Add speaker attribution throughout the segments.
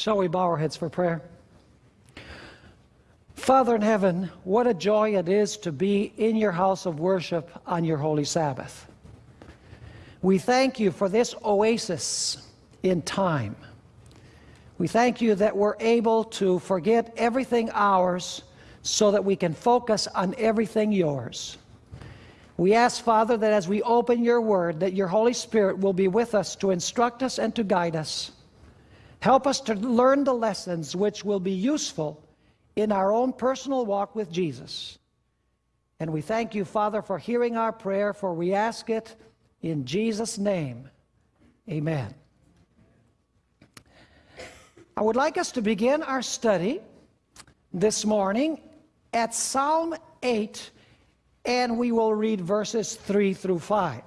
Speaker 1: Shall we bow our heads for prayer? Father in heaven, what a joy it is to be in your house of worship on your holy Sabbath. We thank you for this oasis in time. We thank you that we're able to forget everything ours so that we can focus on everything yours. We ask, Father, that as we open your word, that your Holy Spirit will be with us to instruct us and to guide us. Help us to learn the lessons which will be useful in our own personal walk with Jesus. And we thank you, Father, for hearing our prayer, for we ask it in Jesus' name. Amen. I would like us to begin our study this morning at Psalm 8, and we will read verses 3 through 5.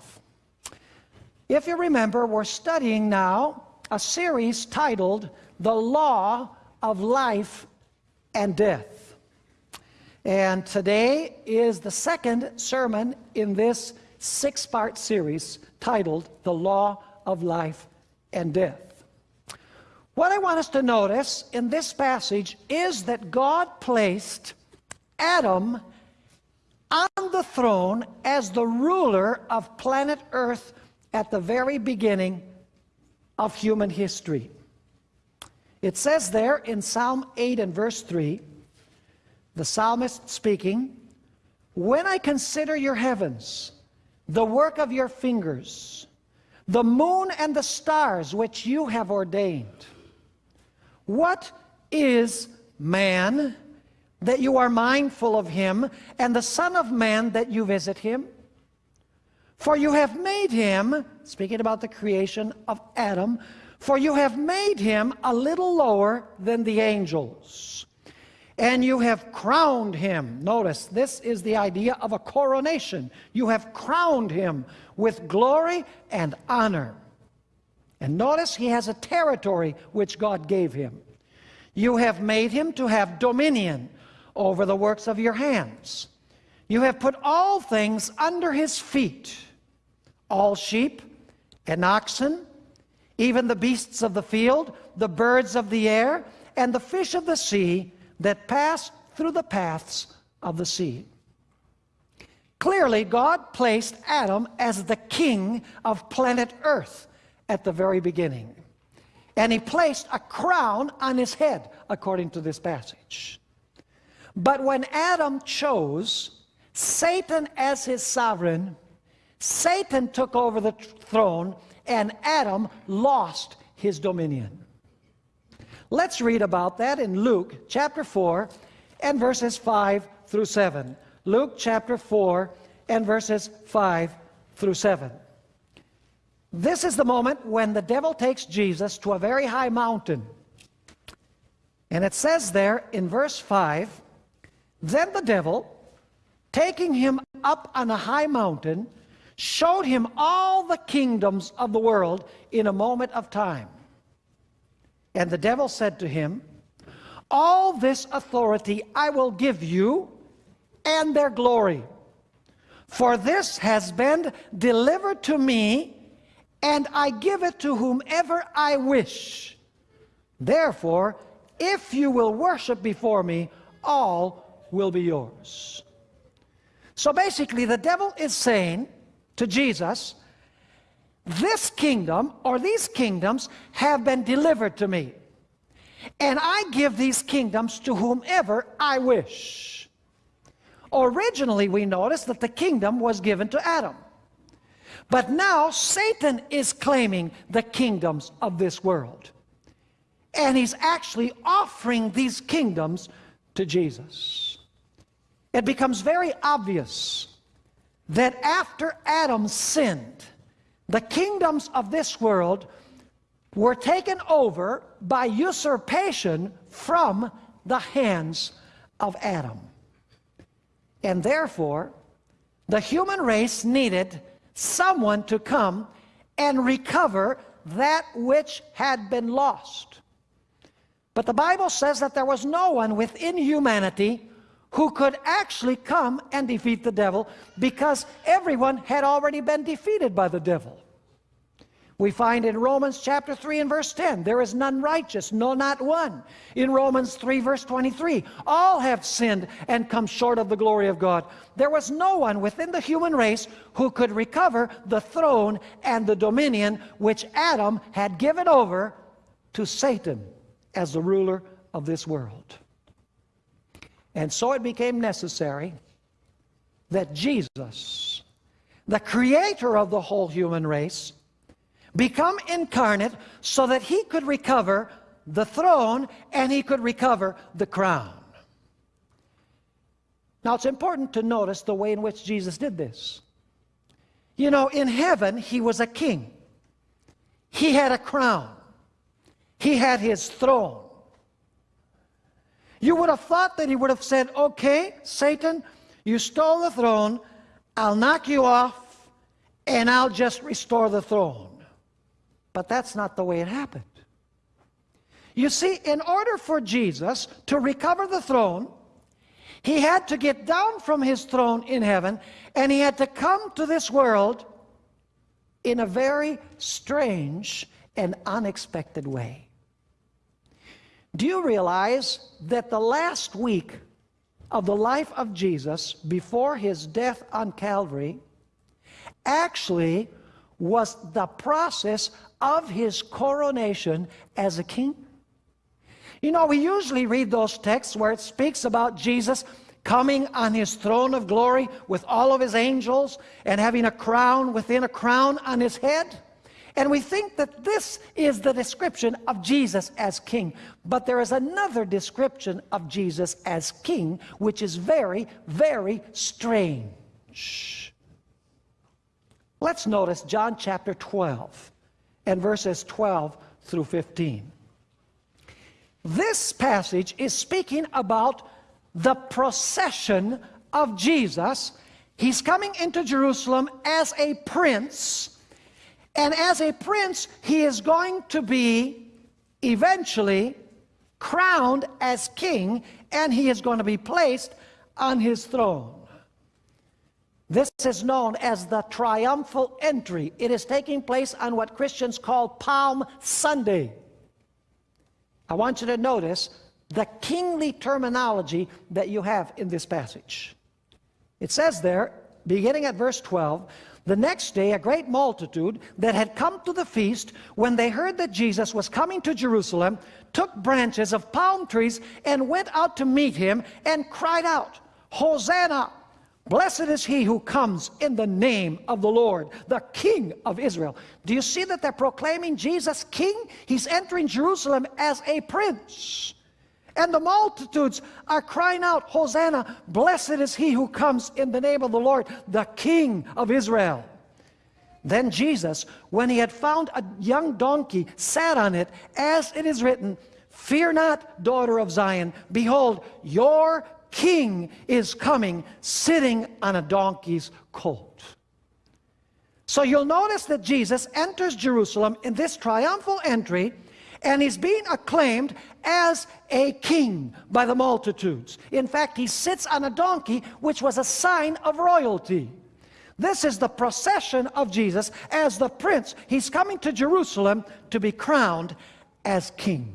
Speaker 1: If you remember, we're studying now a series titled The Law of Life and Death. And today is the second sermon in this six part series titled The Law of Life and Death. What I want us to notice in this passage is that God placed Adam on the throne as the ruler of planet Earth at the very beginning of human history. It says there in Psalm 8 and verse 3, the psalmist speaking, When I consider your heavens, the work of your fingers, the moon and the stars which you have ordained, what is man that you are mindful of him, and the Son of Man that you visit him? For you have made him, speaking about the creation of Adam, for you have made him a little lower than the angels. And you have crowned him. Notice, this is the idea of a coronation. You have crowned him with glory and honor. And notice he has a territory which God gave him. You have made him to have dominion over the works of your hands. You have put all things under his feet, all sheep and oxen, even the beasts of the field, the birds of the air, and the fish of the sea that pass through the paths of the sea. Clearly, God placed Adam as the king of planet Earth at the very beginning. And he placed a crown on his head, according to this passage. But when Adam chose Satan as his sovereign, Satan took over the throne and Adam lost his dominion. Let's read about that in Luke chapter 4 and verses 5 through 7. Luke chapter 4 and verses 5 through 7. This is the moment when the devil takes Jesus to a very high mountain. And it says there in verse 5 then the devil, taking him up on a high mountain, showed him all the kingdoms of the world in a moment of time. And the devil said to him, All this authority I will give you and their glory. For this has been delivered to me, and I give it to whomever I wish. Therefore, if you will worship before me, all will be yours. So basically, the devil is saying to Jesus, this kingdom or these kingdoms have been delivered to me. And I give these kingdoms to whomever I wish. Originally, we notice that the kingdom was given to Adam. But now Satan is claiming the kingdoms of this world. And he's actually offering these kingdoms to Jesus it becomes very obvious that after Adam sinned, the kingdoms of this world were taken over by usurpation from the hands of Adam. And therefore, the human race needed someone to come and recover that which had been lost. But the Bible says that there was no one within humanity who could actually come and defeat the devil because everyone had already been defeated by the devil. We find in Romans chapter 3 and verse 10, there is none righteous, no, not one. In Romans 3, verse 23, all have sinned and come short of the glory of God. There was no one within the human race who could recover the throne and the dominion which Adam had given over to Satan as the ruler of this world. And so it became necessary that Jesus, the creator of the whole human race, become incarnate so that he could recover the throne and he could recover the crown. Now it's important to notice the way in which Jesus did this. You know, in heaven, he was a king. He had a crown. He had his throne. You would have thought that he would have said, okay, Satan, you stole the throne, I'll knock you off, and I'll just restore the throne. But that's not the way it happened. You see, in order for Jesus to recover the throne, he had to get down from his throne in heaven and he had to come to this world in a very strange and unexpected way. Do you realize that the last week of the life of Jesus before his death on Calvary actually was the process of his coronation as a king? You know, we usually read those texts where it speaks about Jesus coming on his throne of glory with all of his angels and having a crown within a crown on his head. And we think that this is the description of Jesus as king. But there is another description of Jesus as king, which is very, very strange. Let's notice John chapter 12 and verses 12 through 15. This passage is speaking about the procession of Jesus. He's coming into Jerusalem as a prince, and as a prince, he is going to be eventually crowned as king, and he is going to be placed on his throne. This is known as the triumphal entry. It is taking place on what Christians call Palm Sunday. I want you to notice the kingly terminology that you have in this passage. It says there, beginning at verse 12, the next day a great multitude that had come to the feast, when they heard that Jesus was coming to Jerusalem, took branches of palm trees and went out to meet him and cried out, Hosanna! Blessed is he who comes in the name of the Lord, the King of Israel. Do you see that they're proclaiming Jesus King? He's entering Jerusalem as a prince. And the multitudes are crying out, Hosanna, blessed is he who comes in the name of the Lord, the King of Israel. Then Jesus, when he had found a young donkey, sat on it, as it is written, Fear not, daughter of Zion, behold, your king is coming sitting on a donkey's colt. So you'll notice that Jesus enters Jerusalem in this triumphal entry and he's being acclaimed as a king by the multitudes. In fact, he sits on a donkey, which was a sign of royalty. This is the procession of Jesus as the prince. He's coming to Jerusalem to be crowned as king.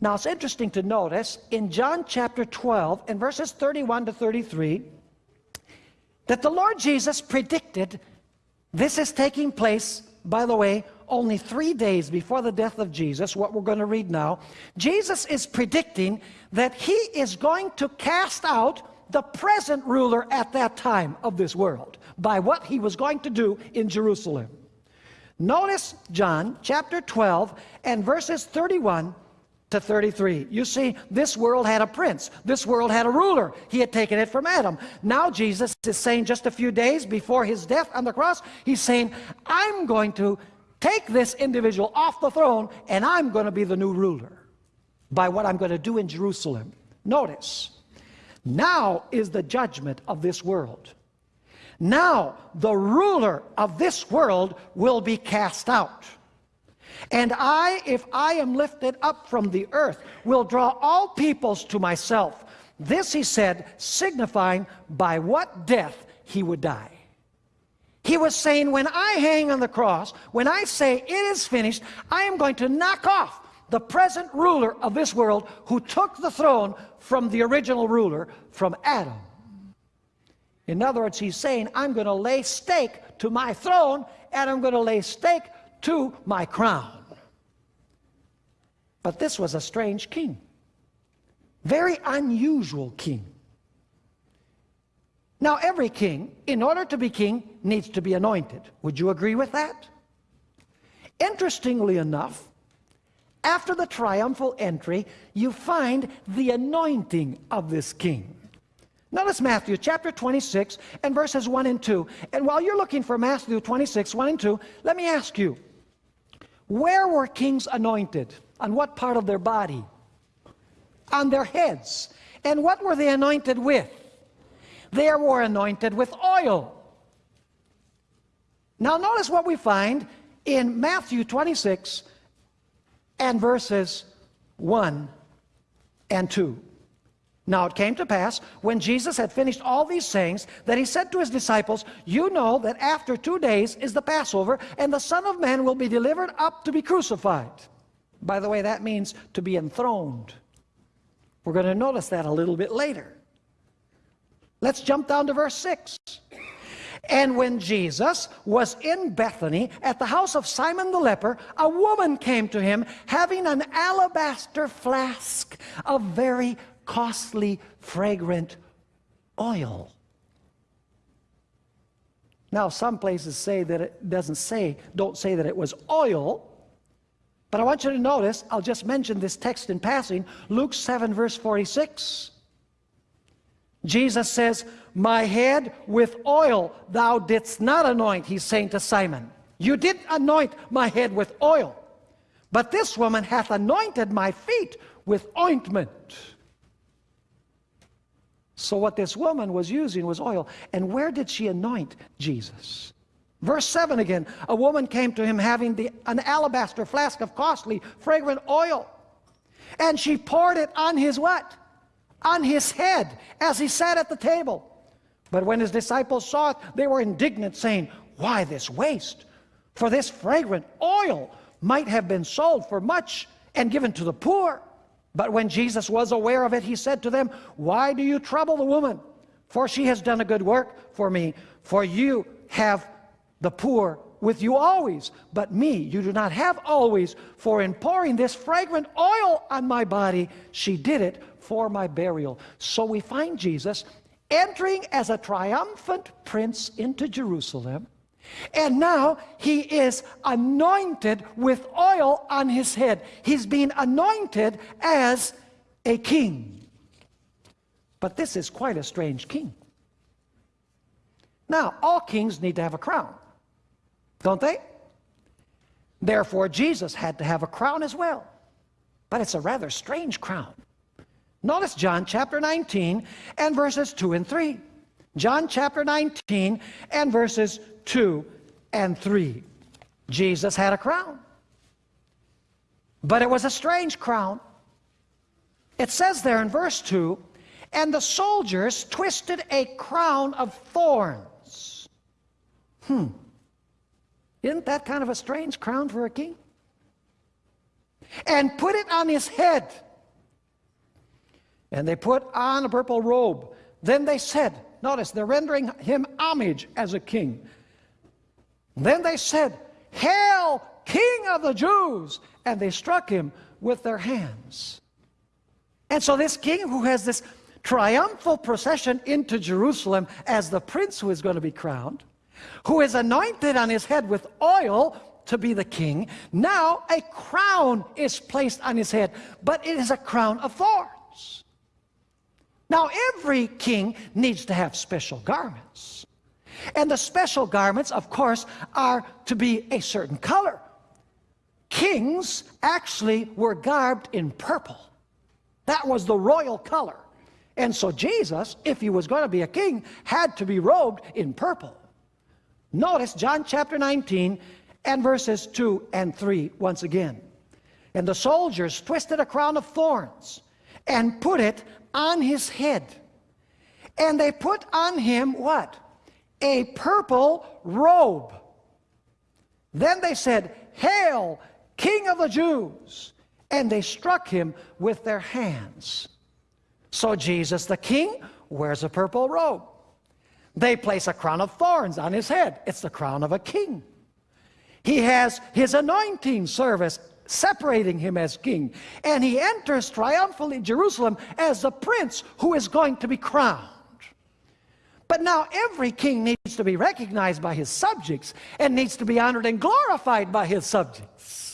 Speaker 1: Now it's interesting to notice in John chapter 12 in verses 31 to 33 that the Lord Jesus predicted this is taking place, by the way, only three days before the death of Jesus, what we're going to read now. Jesus is predicting that he is going to cast out the present ruler at that time of this world by what he was going to do in Jerusalem. Notice John chapter 12 and verses 31 to 33. You see, this world had a prince. This world had a ruler. He had taken it from Adam. Now Jesus is saying just a few days before his death on the cross, he's saying, I'm going to take this individual off the throne and I'm going to be the new ruler by what I'm going to do in Jerusalem. Notice, now is the judgment of this world. Now the ruler of this world will be cast out. And I, if I am lifted up from the earth, will draw all peoples to myself. This he said, signifying by what death he would die. He was saying, when I hang on the cross, when I say it is finished, I am going to knock off the present ruler of this world who took the throne from the original ruler, from Adam. In other words, he's saying, I'm going to lay stake to my throne and I'm going to lay stake to my crown. But this was a strange king. Very unusual king. Now, every king, in order to be king, needs to be anointed. Would you agree with that? Interestingly enough, after the triumphal entry, you find the anointing of this king. Notice Matthew chapter 26 and verses 1 and 2. And while you're looking for Matthew 26, 1 and 2, let me ask you, where were kings anointed? On what part of their body? On their heads. And what were they anointed with? They were anointed with oil. Now notice what we find in Matthew 26 and verses 1 and 2. Now it came to pass, when Jesus had finished all these sayings, that he said to his disciples, You know that after two days is the Passover, and the Son of Man will be delivered up to be crucified. By the way, that means to be enthroned. We're going to notice that a little bit later. Let's jump down to verse 6. And when Jesus was in Bethany at the house of Simon the leper, a woman came to him having an alabaster flask of very costly, fragrant oil. Now, some places say that it doesn't say, don't say that it was oil, but I want you to notice, I'll just mention this text in passing, Luke 7, verse 46. Jesus says, My head with oil thou didst not anoint, he's saying to Simon. You did anoint my head with oil, but this woman hath anointed my feet with ointment. So what this woman was using was oil. And where did she anoint Jesus? Verse 7 again, a woman came to him having the, an alabaster flask of costly, fragrant oil. And she poured it on his what? On his head as he sat at the table. But when his disciples saw it, they were indignant, saying, Why this waste? For this fragrant oil might have been sold for much and given to the poor. But when Jesus was aware of it, he said to them, Why do you trouble the woman? For she has done a good work for me. For you have the poor with you always, but me you do not have always. For in pouring this fragrant oil on my body, she did it for my burial. So we find Jesus entering as a triumphant prince into Jerusalem, and now he is anointed with oil on his head. He's being anointed as a king. But this is quite a strange king. Now, all kings need to have a crown, don't they? Therefore, Jesus had to have a crown as well. But it's a rather strange crown. Notice John chapter 19 and verses 2 and 3. John chapter 19 and verses 2 and 3. Jesus had a crown. But it was a strange crown. It says there in verse 2, and the soldiers twisted a crown of thorns. Hmm. Isn't that kind of a strange crown for a king? And put it on his head. And they put on a purple robe. Then they said, notice, they're rendering him homage as a king. Then they said, Hail, King of the Jews! And they struck him with their hands. And so this king who has this triumphal procession into Jerusalem as the prince who is going to be crowned, who is anointed on his head with oil to be the king, now a crown is placed on his head, but it is a crown of thorns. Now every king needs to have special garments. And the special garments, of course, are to be a certain color. Kings actually were garbed in purple. That was the royal color. And so Jesus, if he was going to be a king, had to be robed in purple. Notice John chapter 19 and verses 2 and 3 once again. And the soldiers twisted a crown of thorns and put it on his head. And they put on him what? a purple robe. Then they said, Hail, King of the Jews! And they struck him with their hands. So Jesus the King wears a purple robe. They place a crown of thorns on his head. It's the crown of a king. He has his anointing service separating him as king. And he enters triumphantly Jerusalem as the prince who is going to be crowned. But now every king needs to be recognized by his subjects and needs to be honored and glorified by his subjects.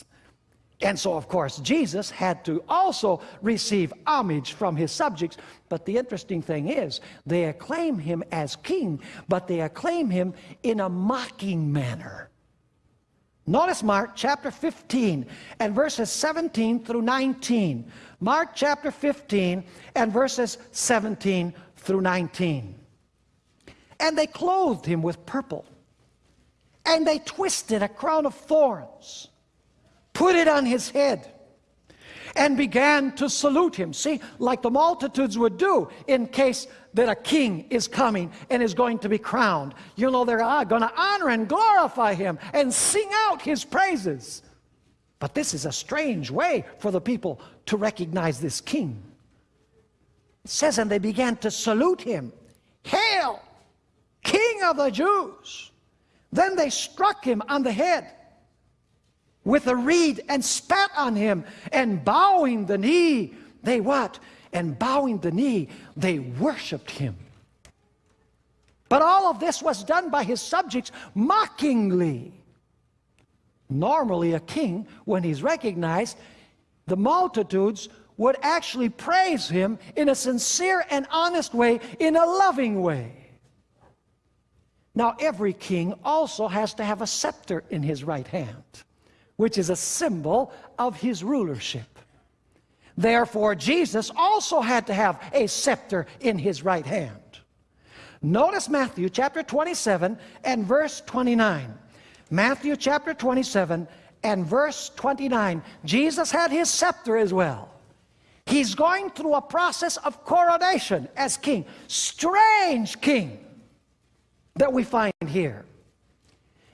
Speaker 1: And so, of course, Jesus had to also receive homage from his subjects. But the interesting thing is, they acclaim him as king, but they acclaim him in a mocking manner. Notice Mark chapter 15 and verses 17 through 19. Mark chapter 15 and verses 17 through 19. And they clothed him with purple. And they twisted a crown of thorns, put it on his head, and began to salute him. See, like the multitudes would do in case that a king is coming and is going to be crowned. You know, they're ah, going to honor and glorify him and sing out his praises. But this is a strange way for the people to recognize this king. It says, and they began to salute him. Hail, King of the Jews. Then they struck him on the head with a reed and spat on him and bowing the knee, they what? And bowing the knee, they worshiped him. But all of this was done by his subjects mockingly. Normally a king, when he's recognized, the multitudes would actually praise him in a sincere and honest way, in a loving way. Now, every king also has to have a scepter in his right hand, which is a symbol of his rulership. Therefore, Jesus also had to have a scepter in his right hand. Notice Matthew chapter 27 and verse 29. Matthew chapter 27 and verse 29. Jesus had his scepter as well. He's going through a process of coronation as king. Strange king that we find here.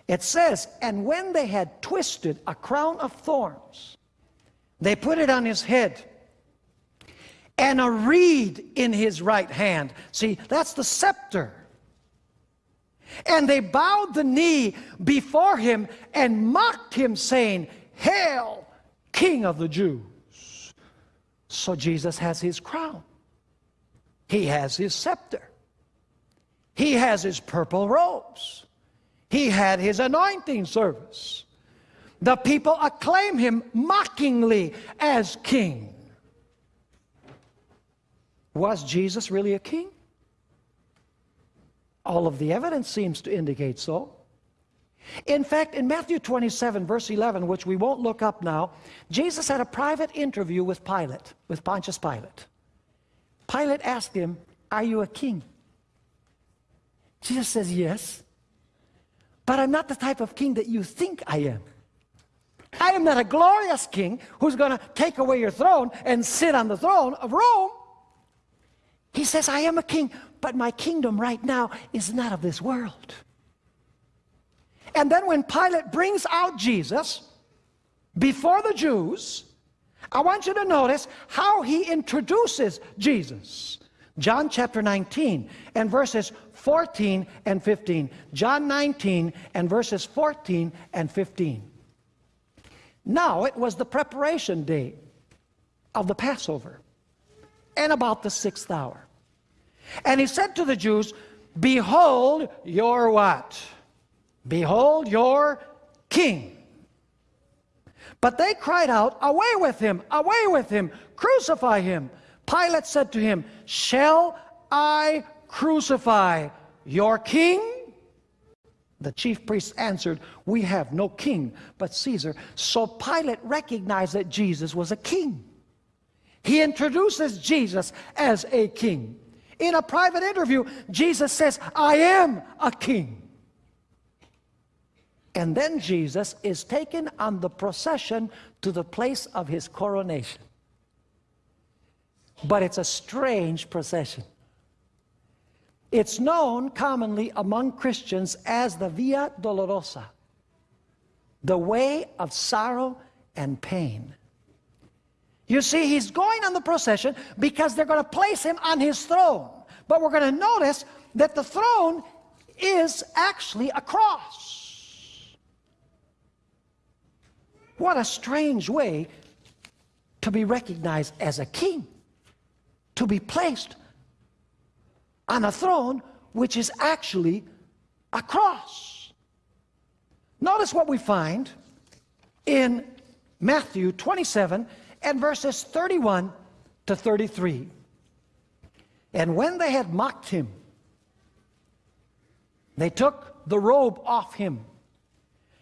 Speaker 1: It says, and when they had twisted a crown of thorns, they put it on his head and a reed in his right hand. See, that's the scepter. And they bowed the knee before him and mocked him, saying, Hail, King of the Jews. So Jesus has his crown. He has his scepter. He has his purple robes. He had his anointing service. The people acclaim him mockingly as king. Was Jesus really a king? All of the evidence seems to indicate so. In fact, in Matthew 27, verse 11, which we won't look up now, Jesus had a private interview with Pilate, with Pontius Pilate. Pilate asked him, Are you a king? Jesus says, Yes. But I'm not the type of king that you think I am. I am not a glorious king who's going to take away your throne and sit on the throne of Rome. He says, I am a king, but my kingdom right now is not of this world. And then when Pilate brings out Jesus before the Jews, I want you to notice how he introduces Jesus. John chapter 19 and verses 14 and 15. John 19 and verses 14 and 15. Now it was the preparation day of the Passover and about the sixth hour. And he said to the Jews, Behold your what? Behold your king. But they cried out, Away with him, away with him, crucify him. Pilate said to him, Shall I crucify your king? The chief priests answered, We have no king but Caesar. So Pilate recognized that Jesus was a king. He introduces Jesus as a king. In a private interview, Jesus says, I am a king. And then Jesus is taken on the procession to the place of his coronation. But it's a strange procession. It's known commonly among Christians as the Via Dolorosa, the way of sorrow and pain. You see, he's going on the procession because they're going to place him on his throne. But we're going to notice that the throne is actually a cross. What a strange way to be recognized as a king, to be placed on a throne which is actually a cross. Notice what we find in Matthew 27 and verses 31 to 33. And when they had mocked him, they took the robe off him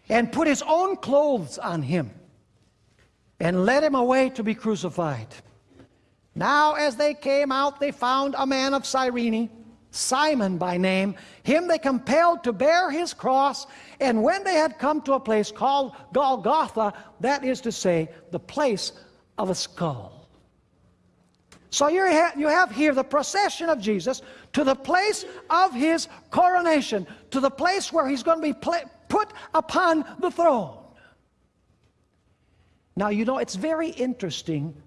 Speaker 1: and put his own clothes on him and led him away to be crucified. Now as they came out, they found a man of Cyrene, Simon by name. Him they compelled to bear his cross. And when they had come to a place called Golgotha, that is to say, the place of a skull. So you have, you have here the procession of Jesus to the place of his coronation, to the place where he's going to be put upon the throne. Now, you know, it's very interesting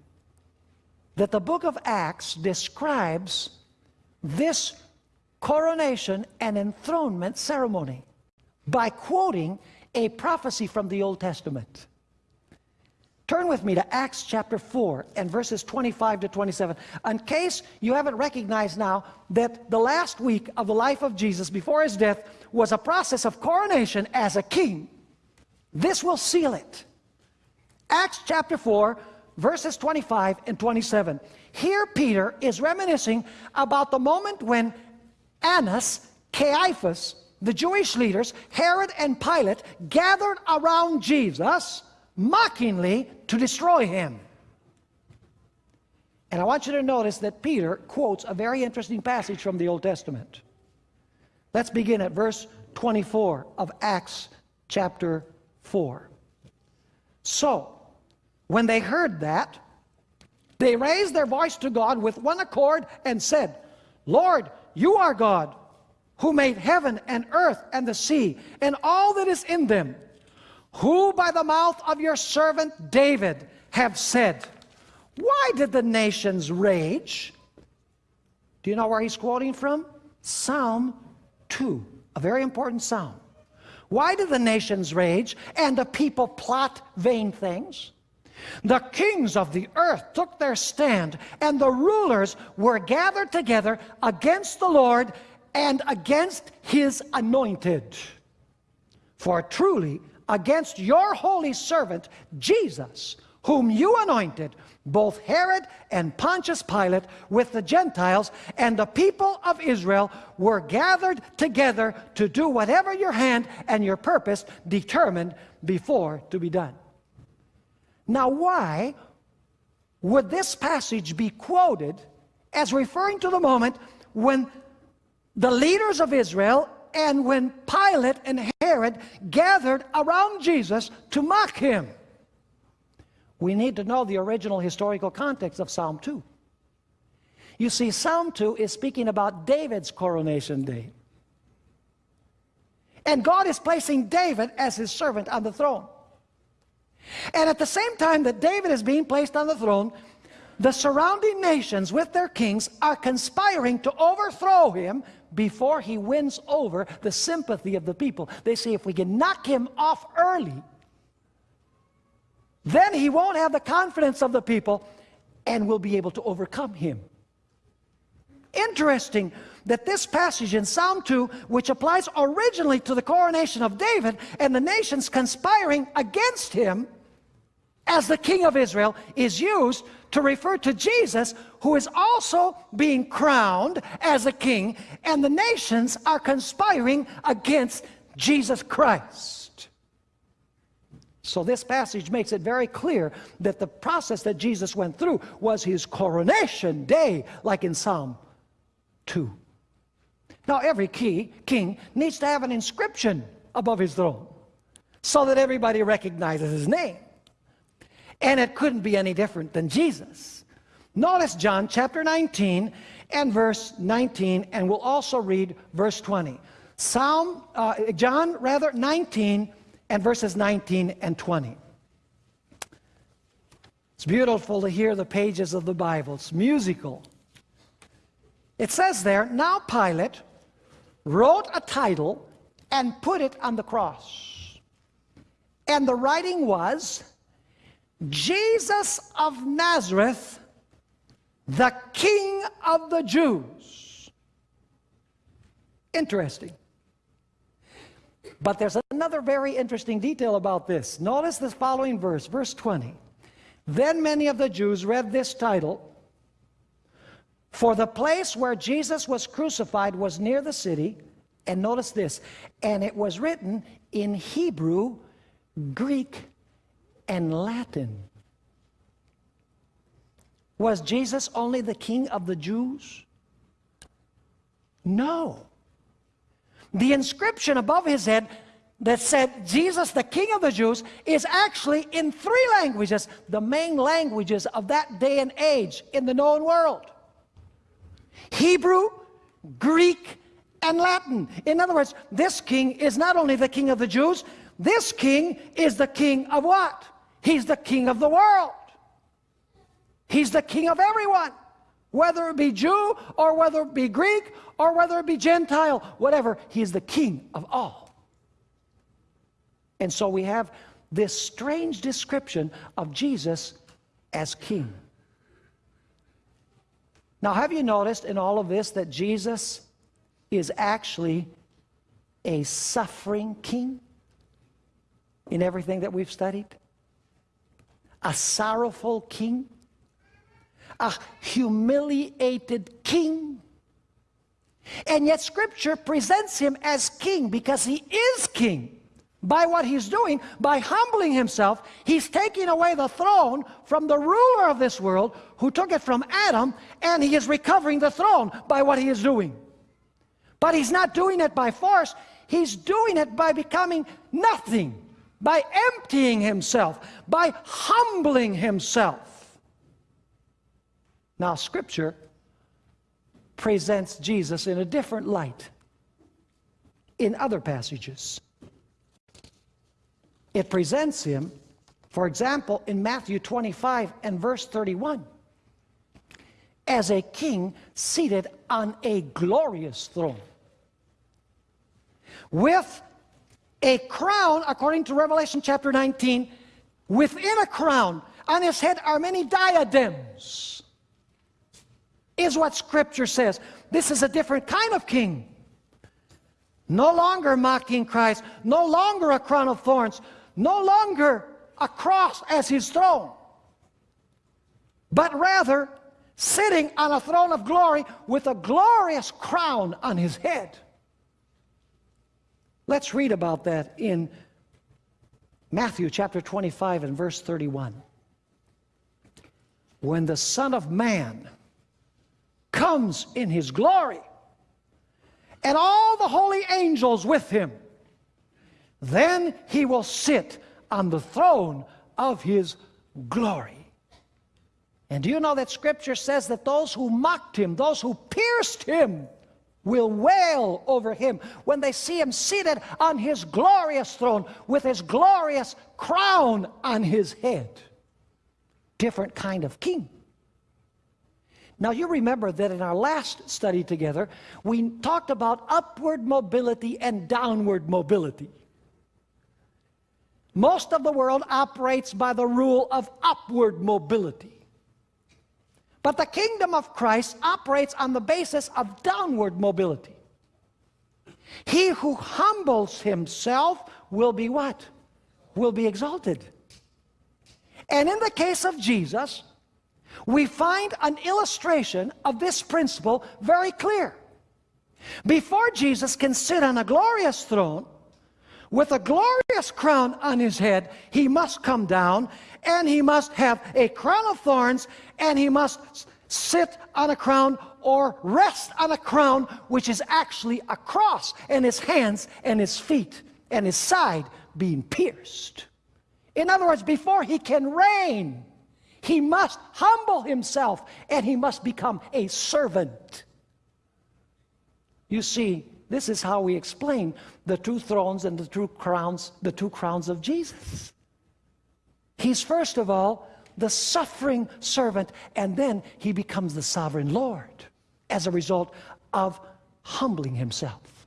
Speaker 1: that the book of Acts describes this coronation and enthronement ceremony by quoting a prophecy from the Old Testament. Turn with me to Acts chapter 4 and verses 25 to 27. In case you haven't recognized now that the last week of the life of Jesus before his death was a process of coronation as a king, this will seal it. Acts chapter 4, verses 25 and 27. Here Peter is reminiscing about the moment when Annas, Caiaphas, the Jewish leaders, Herod and Pilate gathered around Jesus mockingly to destroy him. And I want you to notice that Peter quotes a very interesting passage from the Old Testament. Let's begin at verse 24 of Acts chapter 4. So, when they heard that, they raised their voice to God with one accord and said, Lord, you are God, who made heaven and earth and the sea and all that is in them who by the mouth of your servant David have said, Why did the nations rage? Do you know where he's quoting from? Psalm 2, a very important psalm. Why did the nations rage and the people plot vain things? The kings of the earth took their stand, and the rulers were gathered together against the Lord and against his anointed. For truly against your holy servant, Jesus, whom you anointed, both Herod and Pontius Pilate with the Gentiles and the people of Israel were gathered together to do whatever your hand and your purpose determined before to be done. Now why would this passage be quoted as referring to the moment when the leaders of Israel and when Pilate and Herod gathered around Jesus to mock him. We need to know the original historical context of Psalm 2. You see, Psalm 2 is speaking about David's coronation day. And God is placing David as his servant on the throne. And at the same time that David is being placed on the throne, the surrounding nations with their kings are conspiring to overthrow him before he wins over the sympathy of the people. They say if we can knock him off early, then he won't have the confidence of the people and we'll be able to overcome him. Interesting that this passage in Psalm 2, which applies originally to the coronation of David and the nations conspiring against him as the king of Israel, is used to refer to Jesus, who is also being crowned as a king, and the nations are conspiring against Jesus Christ. So this passage makes it very clear that the process that Jesus went through was his coronation day, like in Psalm 2. Now every key, king needs to have an inscription above his throne so that everybody recognizes his name. And it couldn't be any different than Jesus. Notice John chapter 19 and verse 19, and we'll also read verse 20. Psalm, uh, John, rather, 19 and verses 19 and 20. It's beautiful to hear the pages of the Bible. It's musical. It says there, now Pilate wrote a title and put it on the cross. And the writing was, Jesus of Nazareth, the King of the Jews. Interesting. But there's another very interesting detail about this. Notice this following verse, verse 20. Then many of the Jews read this title, For the place where Jesus was crucified was near the city, and notice this, and it was written in Hebrew, Greek, and Latin. Was Jesus only the king of the Jews? No. The inscription above his head that said Jesus, the King of the Jews, is actually in three languages, the main languages of that day and age in the known world Hebrew, Greek, and Latin. In other words, this king is not only the King of the Jews, this king is the king of what? He's the king of the world. He's the king of everyone, whether it be Jew or whether it be Greek or whether it be Gentile, whatever, He is the king of all. And so we have this strange description of Jesus as king. Now, have you noticed in all of this that Jesus is actually a suffering king in everything that we've studied? A sorrowful king? A humiliated king? And yet Scripture presents him as king because he is king. By what he's doing, by humbling himself, he's taking away the throne from the ruler of this world who took it from Adam, and he is recovering the throne by what he is doing. But he's not doing it by force, he's doing it by becoming nothing, by emptying himself, by humbling himself. Now, Scripture presents Jesus in a different light in other passages. It presents him, for example, in Matthew 25 and verse 31, as a king seated on a glorious throne with a crown, according to Revelation chapter 19, within a crown, on his head are many diadems is what Scripture says. This is a different kind of king. No longer mocking Christ, no longer a crown of thorns, no longer a cross as his throne, but rather sitting on a throne of glory with a glorious crown on his head. Let's read about that in Matthew chapter 25 and verse 31. When the Son of Man comes in his glory, and all the holy angels with him. Then he will sit on the throne of his glory. And do you know that scripture says that those who mocked him, those who pierced him, will wail over him when they see him seated on his glorious throne with his glorious crown on his head. Different kind of king. Now, you remember that in our last study together, we talked about upward mobility and downward mobility. Most of the world operates by the rule of upward mobility. But the kingdom of Christ operates on the basis of downward mobility. He who humbles himself will be what? Will be exalted. And in the case of Jesus, we find an illustration of this principle very clear. Before Jesus can sit on a glorious throne, with a glorious crown on his head, he must come down and he must have a crown of thorns and he must sit on a crown or rest on a crown which is actually a cross and his hands and his feet and his side being pierced. In other words, before he can reign, He must humble himself and he must become a servant. You see, this is how we explain the two thrones and the two crowns, the two crowns of Jesus. He's first of all the suffering servant, and then he becomes the sovereign Lord as a result of humbling himself.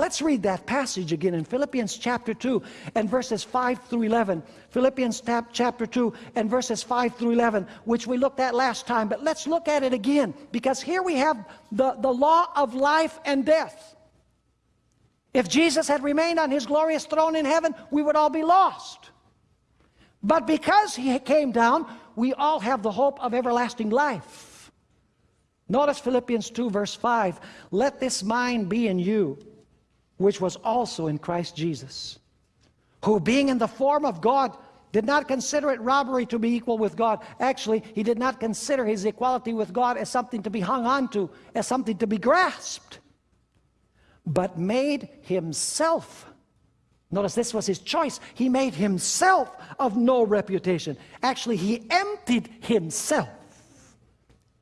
Speaker 1: Let's read that passage again in Philippians chapter 2 and verses 5 through 11. Philippians chapter 2 and verses 5 through 11, which we looked at last time. But let's look at it again because here we have the, the law of life and death. If Jesus had remained on his glorious throne in heaven, we would all be lost. But because he came down, we all have the hope of everlasting life. Notice Philippians 2 verse 5. Let this mind be in you, which was also in Christ Jesus, who being in the form of God, did not consider it robbery to be equal with God. Actually, he did not consider his equality with God as something to be hung on to, as something to be grasped, but made himself Notice this was his choice. He made himself of no reputation. Actually, he emptied himself.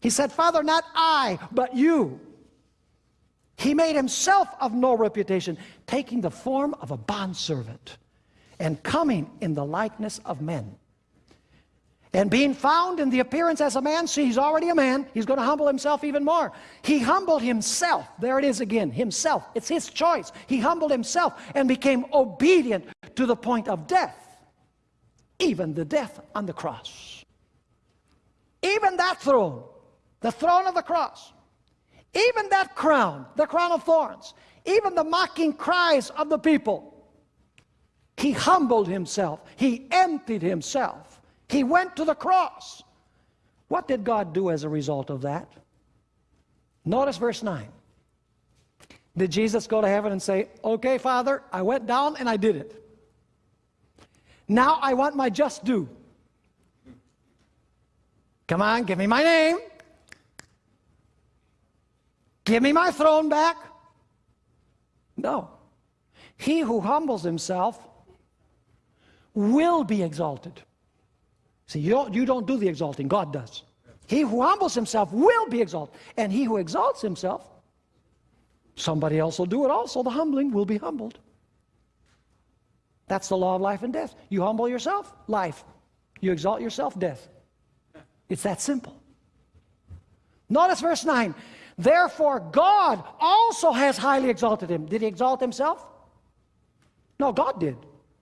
Speaker 1: He said, Father, not I, but you. He made himself of no reputation, taking the form of a bondservant and coming in the likeness of men. And being found in the appearance as a man, see, he's already a man. He's going to humble himself even more. He humbled himself. There it is again, himself. It's his choice. He humbled himself and became obedient to the point of death, even the death on the cross. Even that throne, the throne of the cross, even that crown, the crown of thorns, even the mocking cries of the people, he humbled himself. He emptied himself he went to the cross. What did God do as a result of that? Notice verse 9. Did Jesus go to heaven and say, Okay, Father, I went down and I did it. Now I want my just due. Come on, give me my name. Give me my throne back. No. He who humbles himself will be exalted. See, you don't, you don't do the exalting, God does. He who humbles himself will be exalted. And he who exalts himself, somebody else will do it also. The humbling will be humbled. That's the law of life and death. You humble yourself, life. You exalt yourself, death. It's that simple. Notice verse 9. Therefore, God also has highly exalted him. Did he exalt himself? No, God did.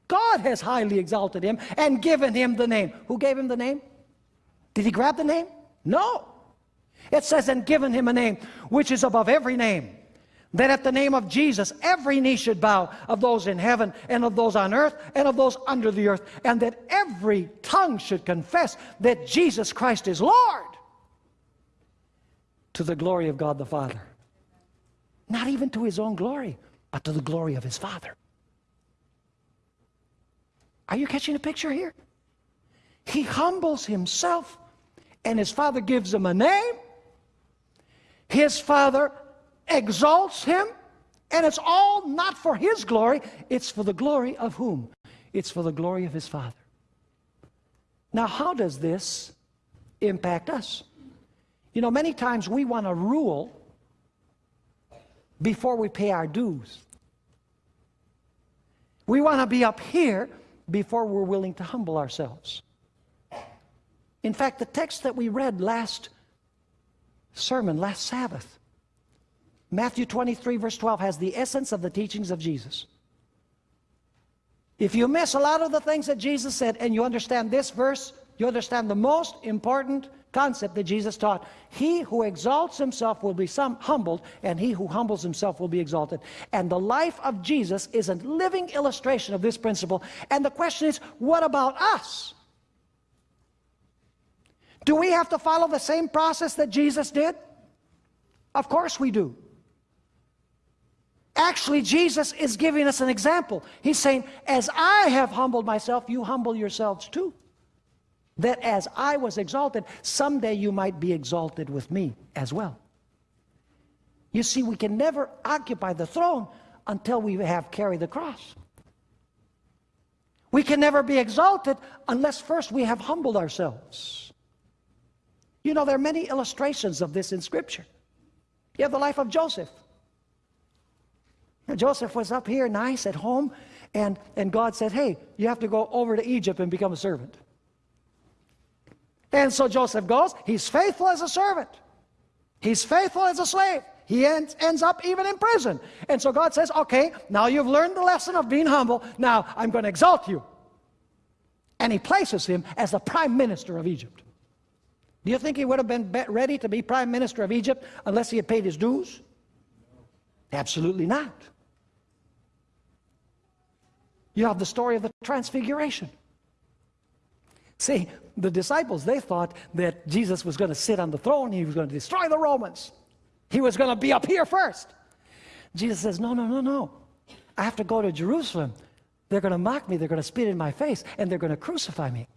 Speaker 1: God has highly exalted him and given him the name. Who gave him the name? Did he grab the name? No. It says, and given him a name which is above every name. That at the name of Jesus, every knee should bow of those in heaven and of those on earth and of those under the earth. And that every tongue should confess that Jesus Christ is Lord to the glory of God the Father. Not even to his own glory, but to the glory of his Father. Are you catching a picture here? He humbles himself and his father gives him a name. His father exalts him and it's all not for his glory, it's for the glory of whom? It's for the glory of his father. Now, how does this impact us? You know, many times we want to rule before we pay our dues. We want to be up here before we're willing to humble ourselves. In fact, the text that we read last sermon, last Sabbath, Matthew 23, verse 12, has the essence of the teachings of Jesus. If you miss a lot of the things that Jesus said and you understand this verse, you understand the most important concept that Jesus taught. He who exalts himself will be some humbled, and he who humbles himself will be exalted. And the life of Jesus is a living illustration of this principle. And the question is, what about us? Do we have to follow the same process that Jesus did? Of course we do. Actually, Jesus is giving us an example. He's saying, as I have humbled myself, you humble yourselves too that as I was exalted, someday you might be exalted with me as well. You see, we can never occupy the throne until we have carried the cross. We can never be exalted unless first we have humbled ourselves. You know, there are many illustrations of this in Scripture. You have the life of Joseph. Now Joseph was up here nice at home, and, and God said, Hey, you have to go over to Egypt and become a servant. And so Joseph goes, he's faithful as a servant, he's faithful as a slave. He ends, ends up even in prison. And so God says, Okay, now you've learned the lesson of being humble, now I'm going to exalt you. And he places him as the prime minister of Egypt. Do you think he would have been ready to be prime minister of Egypt unless he had paid his dues? Absolutely not. You have the story of the transfiguration. See, the disciples, they thought that Jesus was going to sit on the throne, he was going to destroy the Romans. He was going to be up here first. Jesus says, No, no, no, no. I have to go to Jerusalem. They're going to mock me, they're going to spit in my face, and they're going to crucify me.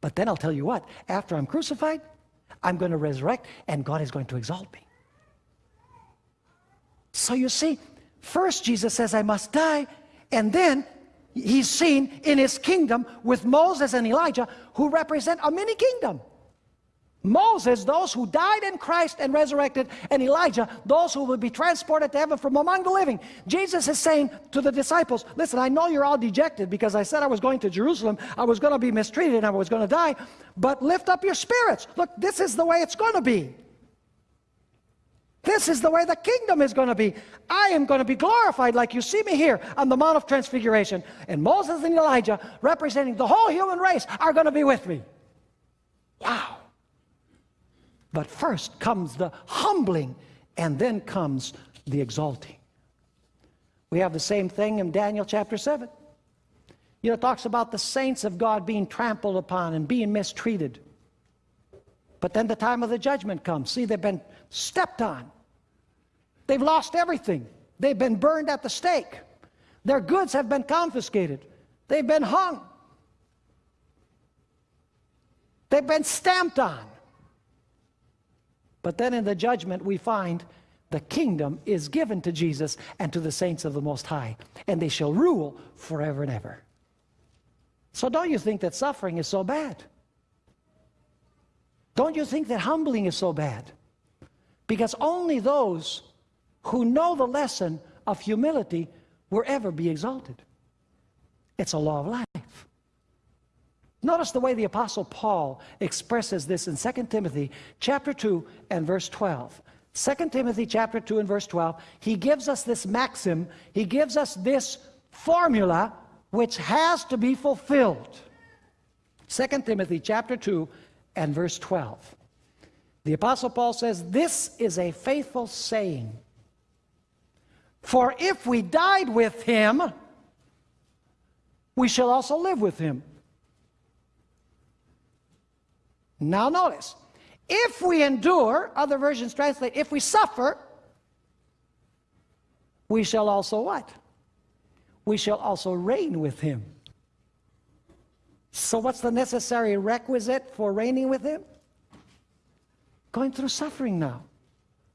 Speaker 1: But then I'll tell you what, after I'm crucified, I'm going to resurrect, and God is going to exalt me. So you see, first Jesus says, I must die, and then he's seen in his kingdom with Moses and Elijah, who represent a mini kingdom. Moses, those who died in Christ and resurrected, and Elijah, those who will be transported to heaven from among the living. Jesus is saying to the disciples, listen, I know you're all dejected because I said I was going to Jerusalem, I was going to be mistreated, and I was going to die, but lift up your spirits. Look, this is the way it's going to be. This is the way the kingdom is going to be. I am going to be glorified like you see me here on the Mount of Transfiguration. And Moses and Elijah, representing the whole human race, are going to be with me. Wow. But first comes the humbling, and then comes the exalting. We have the same thing in Daniel chapter 7. You know, it talks about the saints of God being trampled upon and being mistreated. But then the time of the judgment comes. See, they've been stepped on. They've lost everything. They've been burned at the stake. Their goods have been confiscated. They've been hung. They've been stamped on. But then in the judgment, we find the kingdom is given to Jesus and to the saints of the Most High, and they shall rule forever and ever. So don't you think that suffering is so bad? Don't you think that humbling is so bad? Because only those who know the lesson of humility will ever be exalted. It's a law of life. Notice the way the Apostle Paul expresses this in 2 Timothy chapter 2 and verse 12. 2 Timothy chapter 2 and verse 12, he gives us this maxim, he gives us this formula which has to be fulfilled. 2 Timothy chapter 2 and verse 12. The Apostle Paul says, This is a faithful saying for if we died with him, we shall also live with him. Now notice, if we endure, other versions translate, if we suffer, we shall also what? We shall also reign with him. So what's the necessary requisite for reigning with him? Going through suffering now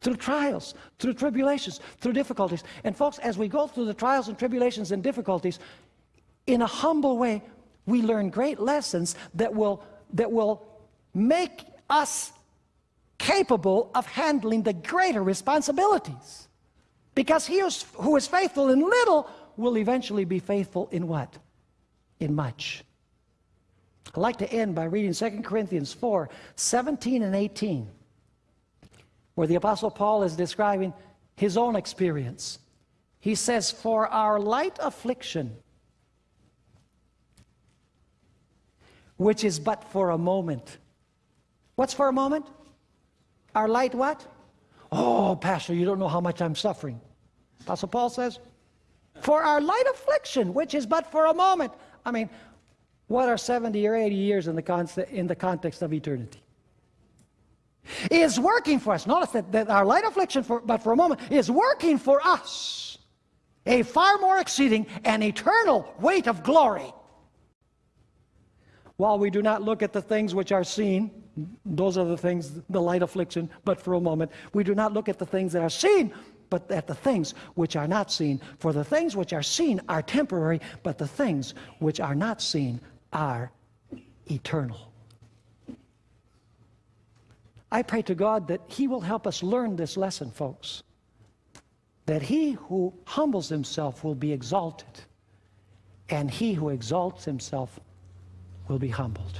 Speaker 1: through trials, through tribulations, through difficulties. And folks, as we go through the trials and tribulations and difficulties, in a humble way, we learn great lessons that will, that will make us capable of handling the greater responsibilities. Because he who is faithful in little will eventually be faithful in what? In much. I'd like to end by reading 2 Corinthians 4, 17 and 18 where the Apostle Paul is describing his own experience. He says, For our light affliction, which is but for a moment. What's for a moment? Our light what? Oh, Pastor, you don't know how much I'm suffering. Apostle Paul says, For our light affliction, which is but for a moment. I mean, what are 70 or 80 years in the, in the context of eternity? Is working for us. Notice that, that our light affliction, for, but for a moment, is working for us a far more exceeding and eternal weight of glory. While we do not look at the things which are seen, those are the things, the light affliction, but for a moment, we do not look at the things that are seen, but at the things which are not seen. For the things which are seen are temporary, but the things which are not seen are eternal. I pray to God that He will help us learn this lesson, folks. That he who humbles himself will be exalted, and he who exalts himself will be humbled.